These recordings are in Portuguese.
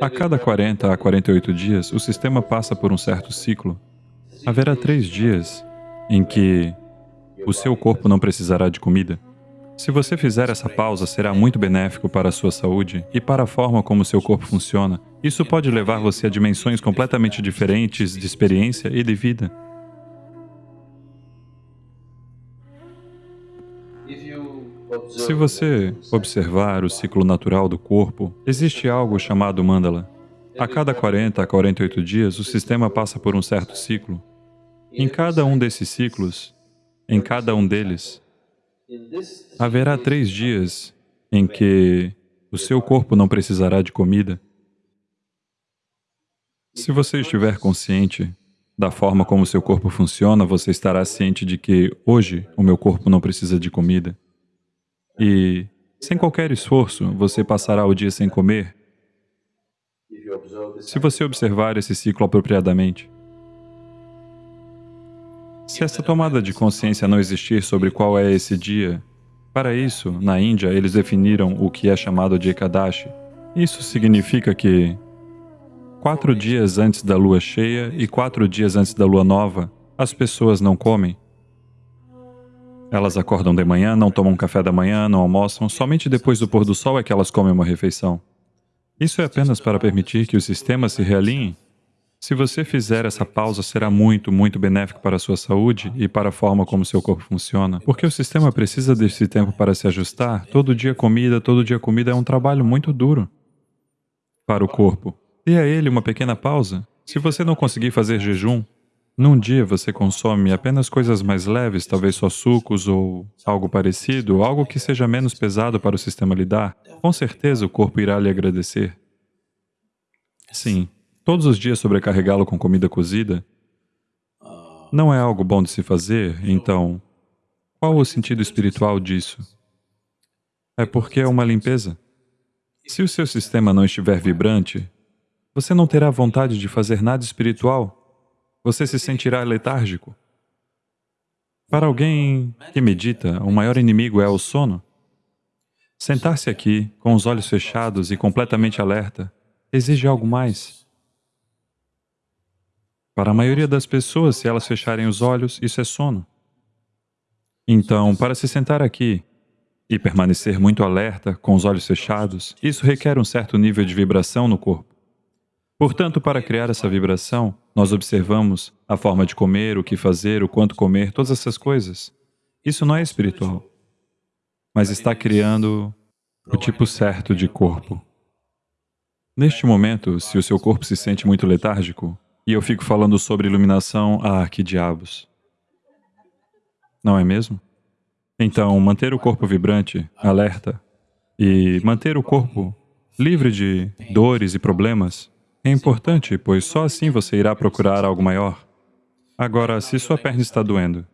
A cada 40 a 48 dias, o sistema passa por um certo ciclo. Haverá três dias em que o seu corpo não precisará de comida. Se você fizer essa pausa, será muito benéfico para a sua saúde e para a forma como seu corpo funciona. Isso pode levar você a dimensões completamente diferentes de experiência e de vida. Se você observar o ciclo natural do corpo, existe algo chamado mandala. A cada 40 a 48 dias, o sistema passa por um certo ciclo. Em cada um desses ciclos, em cada um deles, haverá três dias em que o seu corpo não precisará de comida. Se você estiver consciente da forma como seu corpo funciona, você estará ciente de que hoje o meu corpo não precisa de comida. E, sem qualquer esforço, você passará o dia sem comer se você observar esse ciclo apropriadamente. Se essa tomada de consciência não existir sobre qual é esse dia, para isso, na Índia, eles definiram o que é chamado de Ekadashi. Isso significa que quatro dias antes da lua cheia e quatro dias antes da lua nova, as pessoas não comem. Elas acordam de manhã, não tomam café da manhã, não almoçam, somente depois do pôr do sol é que elas comem uma refeição. Isso é apenas para permitir que o sistema se realinhe se você fizer essa pausa, será muito, muito benéfico para a sua saúde e para a forma como seu corpo funciona. Porque o sistema precisa desse tempo para se ajustar. Todo dia comida, todo dia comida é um trabalho muito duro para o corpo. Dê a ele uma pequena pausa. Se você não conseguir fazer jejum, num dia você consome apenas coisas mais leves, talvez só sucos ou algo parecido, algo que seja menos pesado para o sistema lidar, com certeza o corpo irá lhe agradecer. Sim, todos os dias sobrecarregá-lo com comida cozida não é algo bom de se fazer, então, qual o sentido espiritual disso? É porque é uma limpeza. Se o seu sistema não estiver vibrante, você não terá vontade de fazer nada espiritual. Você se sentirá letárgico. Para alguém que medita, o maior inimigo é o sono. Sentar-se aqui, com os olhos fechados e completamente alerta, exige algo mais. Para a maioria das pessoas, se elas fecharem os olhos, isso é sono. Então, para se sentar aqui e permanecer muito alerta, com os olhos fechados, isso requer um certo nível de vibração no corpo. Portanto, para criar essa vibração, nós observamos a forma de comer, o que fazer, o quanto comer, todas essas coisas. Isso não é espiritual, mas está criando o tipo certo de corpo. Neste momento, se o seu corpo se sente muito letárgico, e eu fico falando sobre iluminação, ah, que diabos. Não é mesmo? Então, manter o corpo vibrante, alerta, e manter o corpo livre de dores e problemas é importante, pois só assim você irá procurar algo maior. Agora, se sua perna está doendo,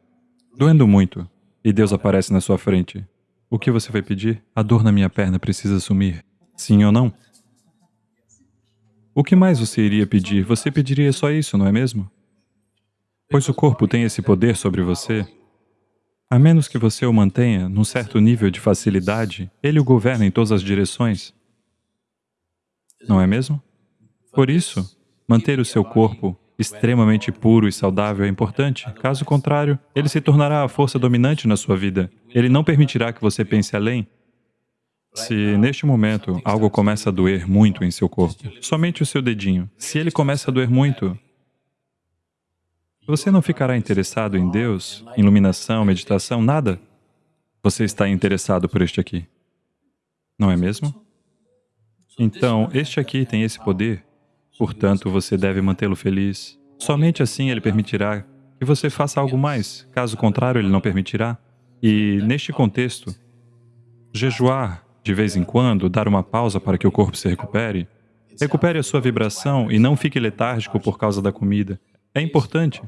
doendo muito, e Deus aparece na sua frente, o que você vai pedir? A dor na minha perna precisa sumir. Sim ou não? O que mais você iria pedir? Você pediria só isso, não é mesmo? Pois o corpo tem esse poder sobre você. A menos que você o mantenha num certo nível de facilidade, ele o governa em todas as direções. Não é mesmo? Por isso, manter o seu corpo extremamente puro e saudável é importante. Caso contrário, ele se tornará a força dominante na sua vida. Ele não permitirá que você pense além. Se neste momento algo começa a doer muito em seu corpo, somente o seu dedinho, se ele começa a doer muito, você não ficará interessado em Deus, iluminação, meditação, nada. Você está interessado por este aqui. Não é mesmo? Então, este aqui tem esse poder, portanto, você deve mantê-lo feliz. Somente assim ele permitirá que você faça algo mais, caso contrário, ele não permitirá. E, neste contexto, jejuar de vez em quando, dar uma pausa para que o corpo se recupere. Recupere a sua vibração e não fique letárgico por causa da comida. É importante.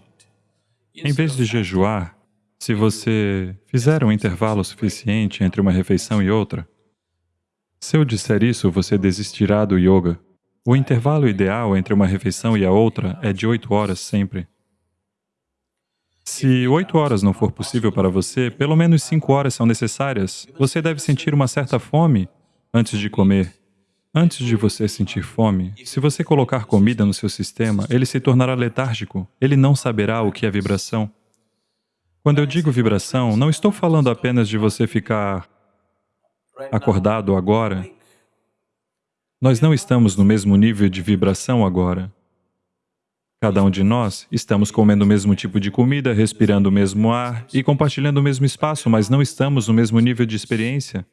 Em vez de jejuar, se você fizer um intervalo suficiente entre uma refeição e outra, se eu disser isso, você desistirá do yoga. O intervalo ideal entre uma refeição e a outra é de oito horas sempre. Se oito horas não for possível para você, pelo menos cinco horas são necessárias. Você deve sentir uma certa fome antes de comer. Antes de você sentir fome, se você colocar comida no seu sistema, ele se tornará letárgico, ele não saberá o que é vibração. Quando eu digo vibração, não estou falando apenas de você ficar acordado agora. Nós não estamos no mesmo nível de vibração agora. Cada um de nós estamos comendo o mesmo tipo de comida, respirando o mesmo ar e compartilhando o mesmo espaço, mas não estamos no mesmo nível de experiência.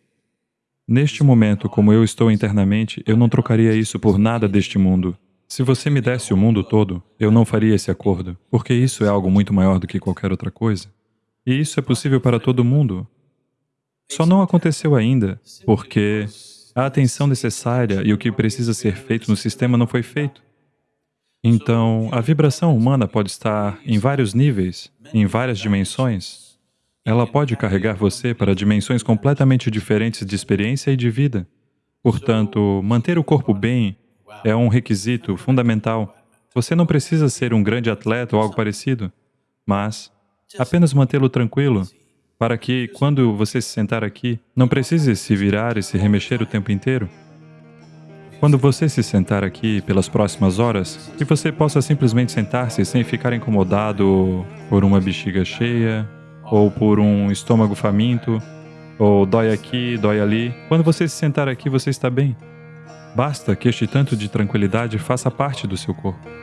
Neste momento, como eu estou internamente, eu não trocaria isso por nada deste mundo. Se você me desse o mundo todo, eu não faria esse acordo, porque isso é algo muito maior do que qualquer outra coisa. E isso é possível para todo mundo. Só não aconteceu ainda, porque a atenção necessária e o que precisa ser feito no sistema não foi feito. Então, a vibração humana pode estar em vários níveis, em várias dimensões, ela pode carregar você para dimensões completamente diferentes de experiência e de vida. Portanto, manter o corpo bem é um requisito fundamental. Você não precisa ser um grande atleta ou algo parecido, mas apenas mantê-lo tranquilo, para que, quando você se sentar aqui, não precise se virar e se remexer o tempo inteiro. Quando você se sentar aqui pelas próximas horas, que você possa simplesmente sentar-se sem ficar incomodado por uma bexiga cheia, ou por um estômago faminto, ou dói aqui, dói ali. Quando você se sentar aqui, você está bem. Basta que este tanto de tranquilidade faça parte do seu corpo.